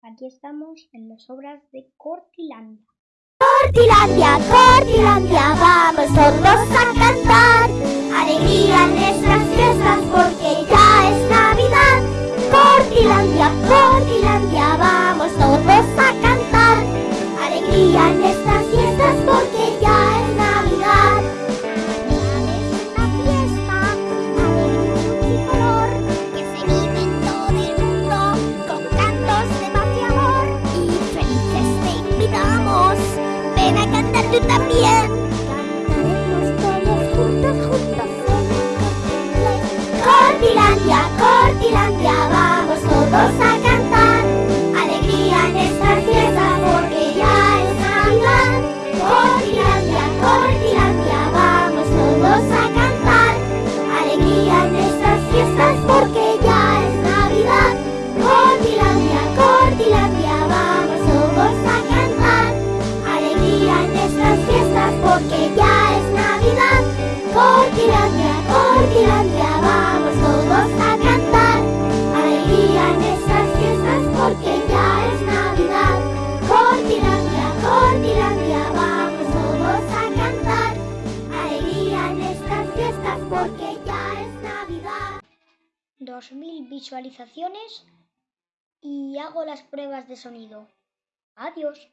Aquí estamos en las obras de Cortilandia. Cortilandia, Cortilandia, vamos todos a cantar. Alegría en nuestras fiestas porque ya es Navidad. Cortilandia, Cortilandia. también. Cantaremos todos juntas, juntas. Cortilandia, Cortilandia, vamos todos a porque ya es Navidad. 2.000 visualizaciones y hago las pruebas de sonido. Adiós.